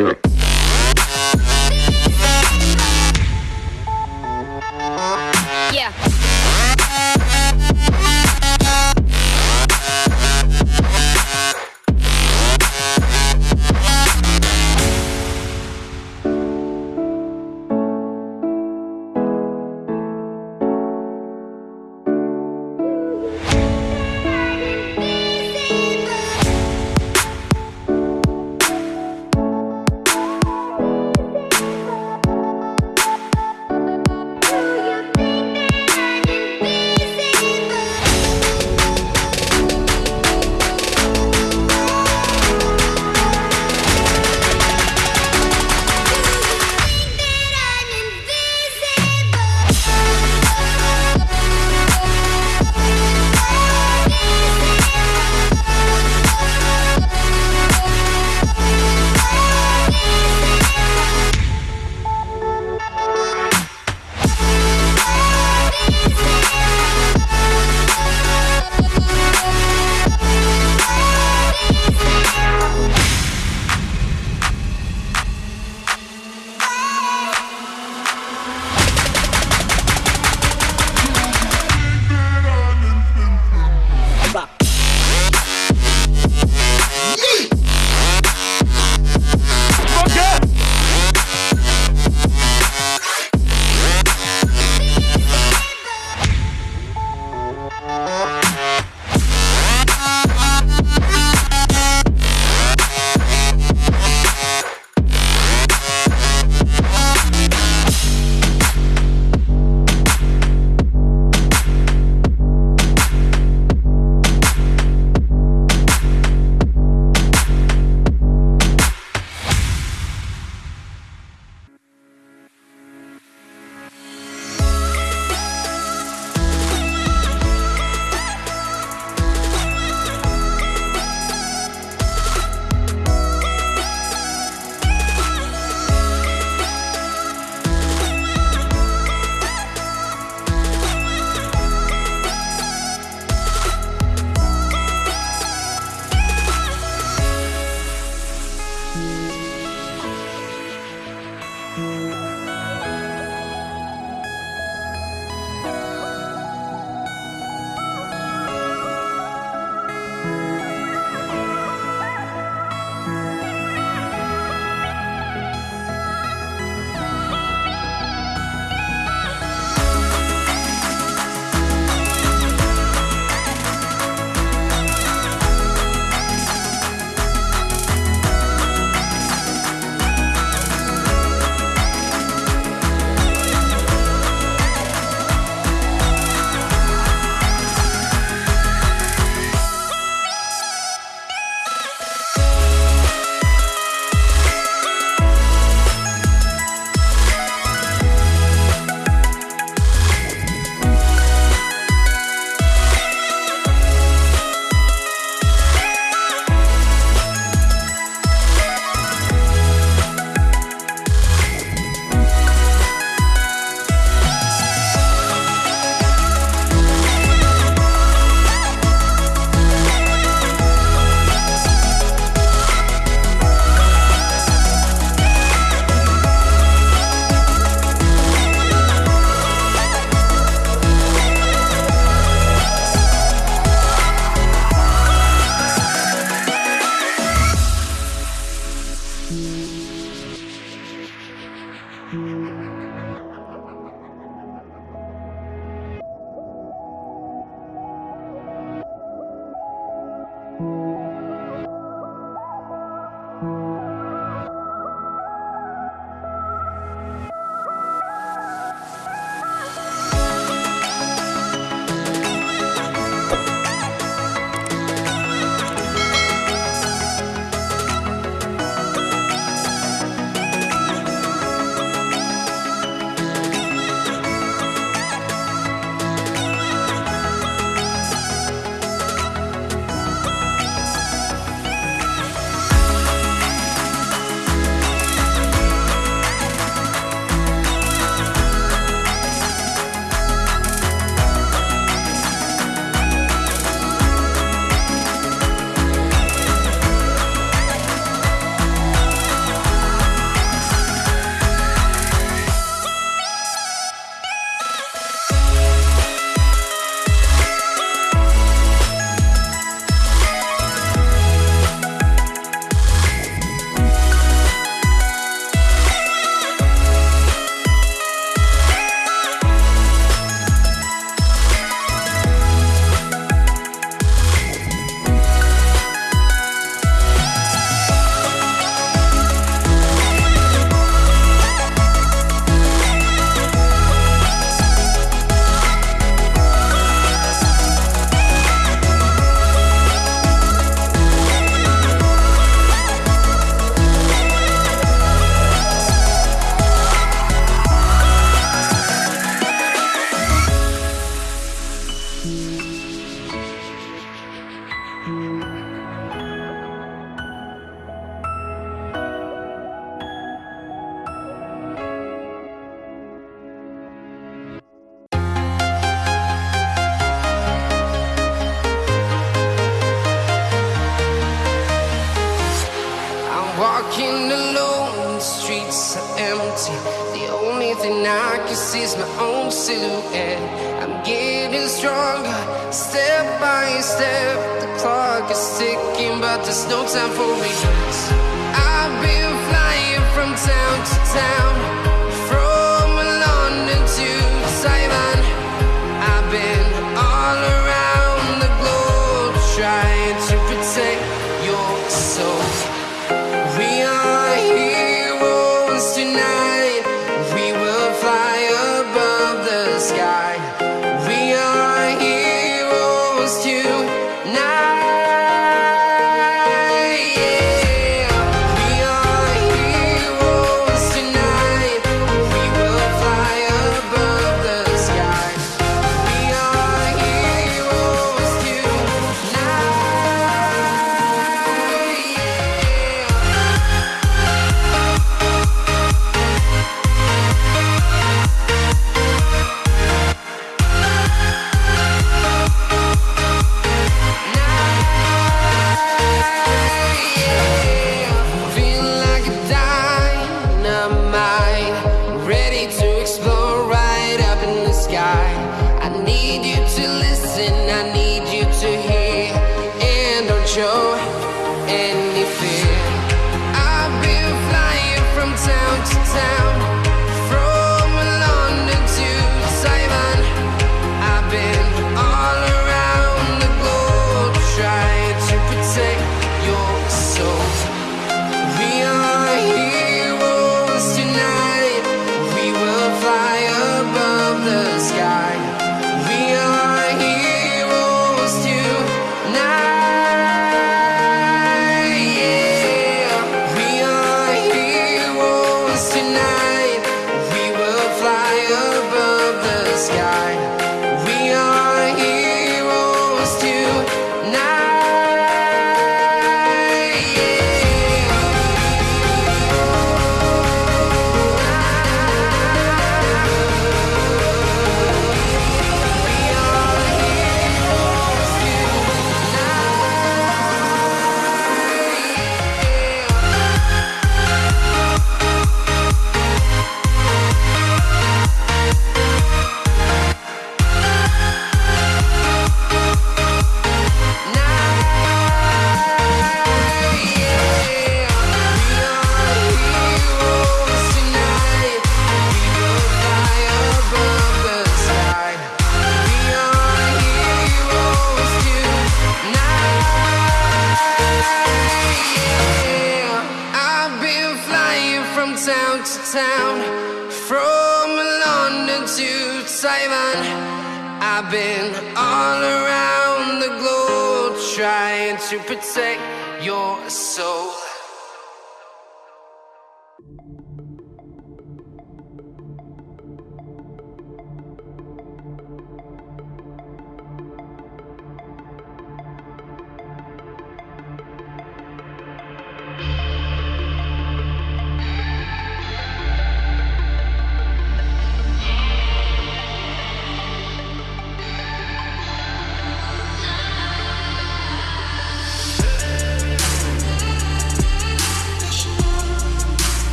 Yeah.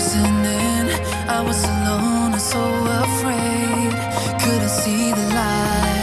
closing in. I was alone and so afraid. Couldn't see the light.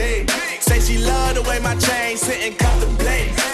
Say she love the way my chain sitting contemplate.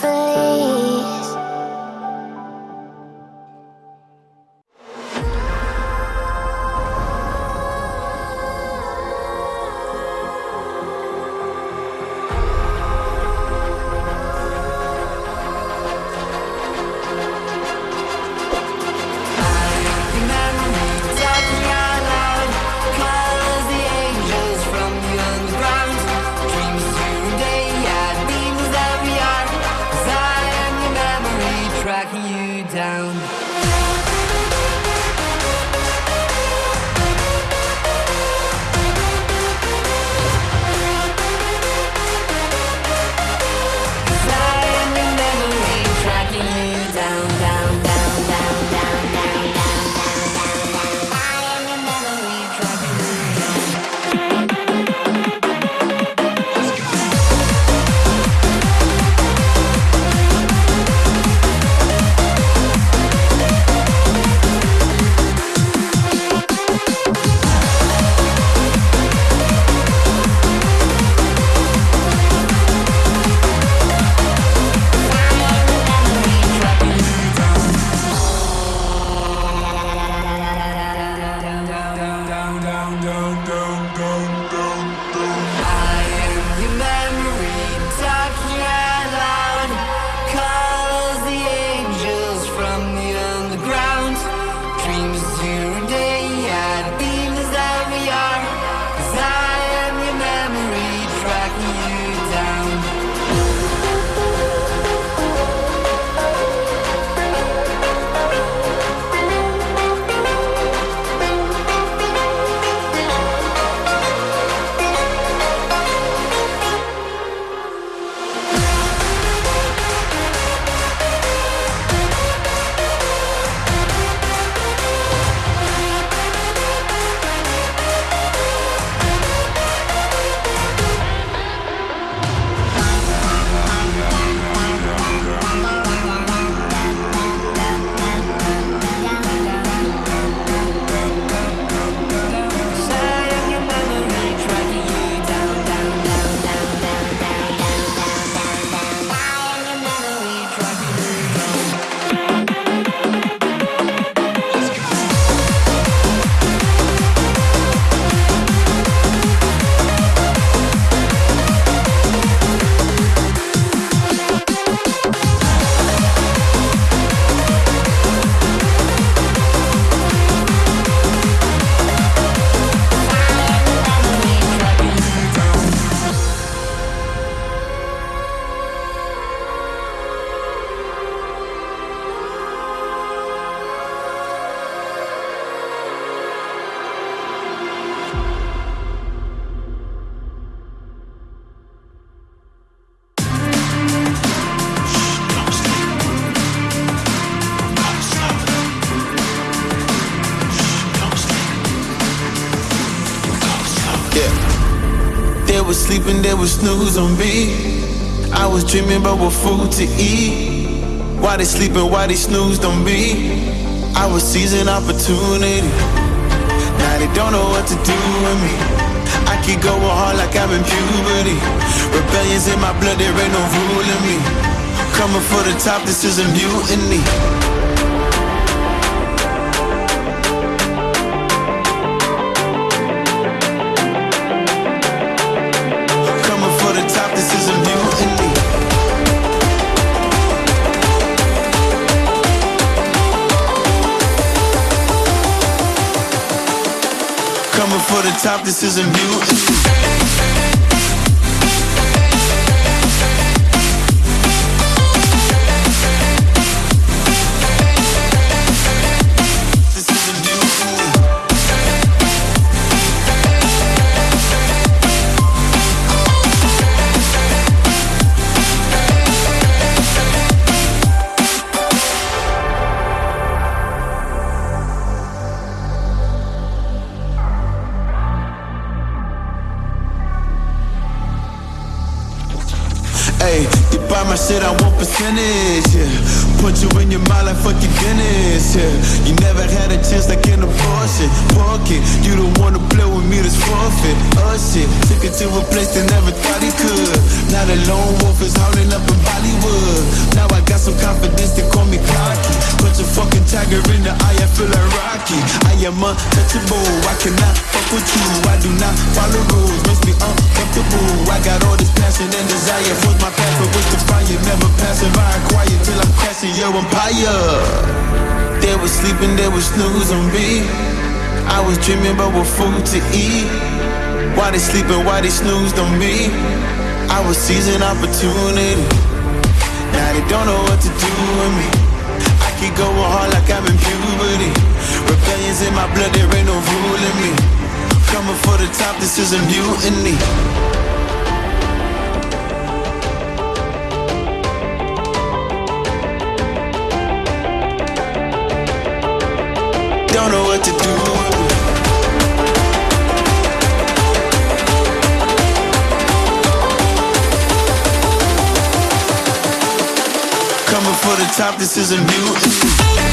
heavily snooze on me. I was dreaming about what food to eat. Why they sleeping, why they snoozed on me. I was seizing opportunity. Now they don't know what to do with me. I keep going hard like I'm in puberty. Rebellions in my blood, there ain't no ruling me. Coming for the top, this is a mutiny. top, this isn't you. The eye, I feel like Rocky. I am untouchable, I cannot fuck with you. I do not follow rules, makes me uncomfortable. I got all this passion and desire. Force my but with the fire, never passing by quiet till I'm crashing your empire. They were sleeping, they were snoozing me. I was dreaming about what food to eat. Why they sleeping, why they snoozed on me? I was seizing opportunity. Now they don't know what to do with me. Keep going hard like I'm in puberty. Rebellion's in my blood, there ain't no ruling me. Coming for the top, this is a mutiny. Don't know top, this isn't a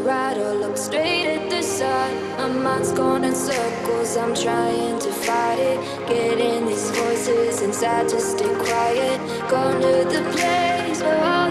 rider, look straight at the sun. My mind's going in circles, I'm trying to fight it. Getting these voices inside to stay quiet. Gone to the place where all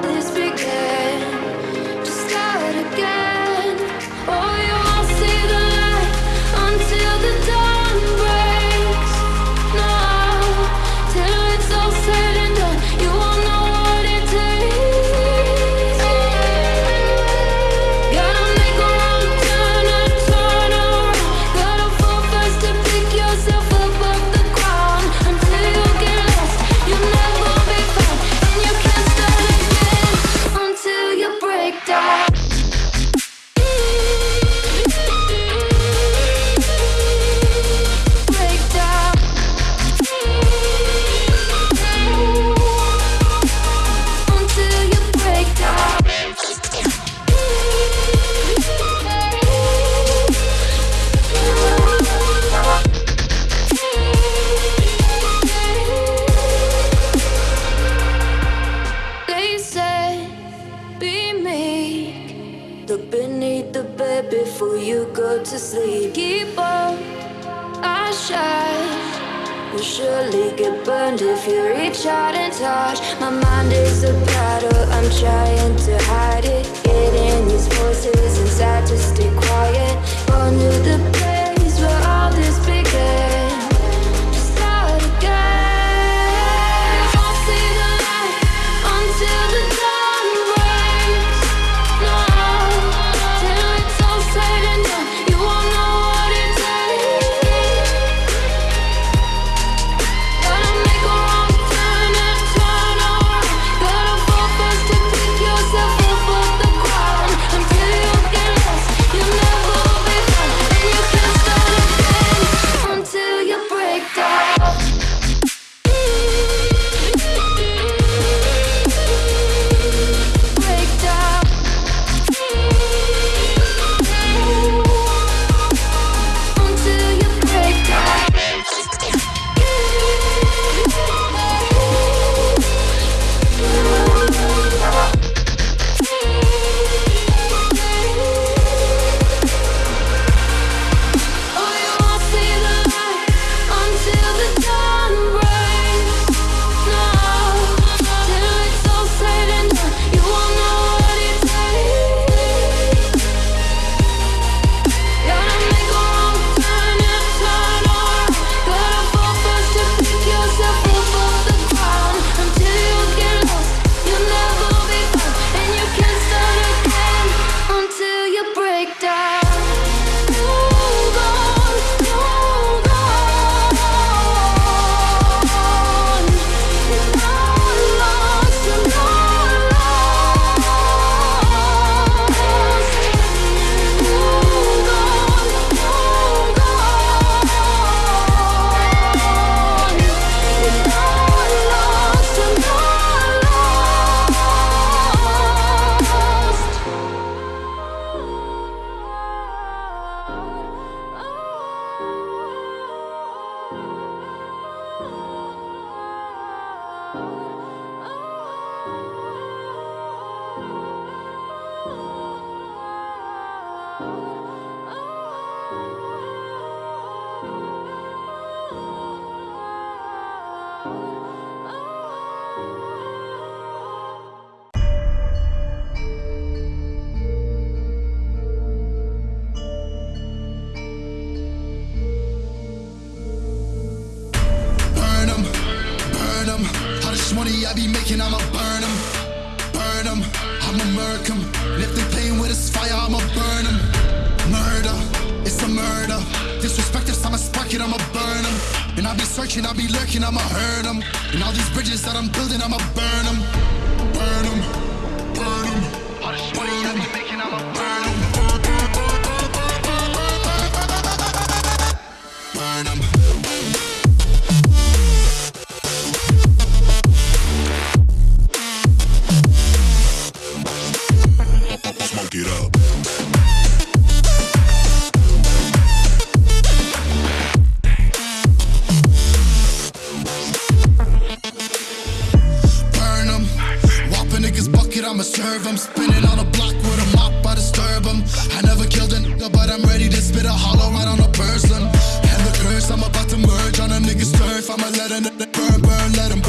Spinning on a block with a mop, I disturb him. I never killed a nigga, but I'm ready to spit a hollow right on a person. And the curse, I'm about to merge on a nigga's turf. I'ma let a nigga burn, burn, let him burn.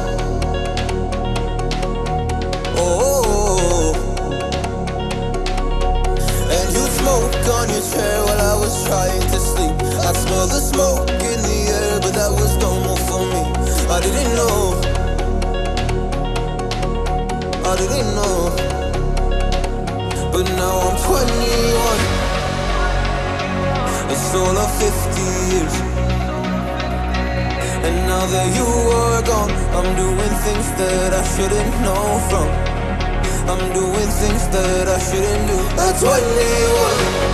back on your chair while I was trying to sleep. I smell the smoke in the air, but that was normal for me. I didn't know. I didn't know. But now I'm 21 It's all of 50 years. And now that you are gone I'm doing things that I shouldn't know from. I'm doing things that I shouldn't do. At 21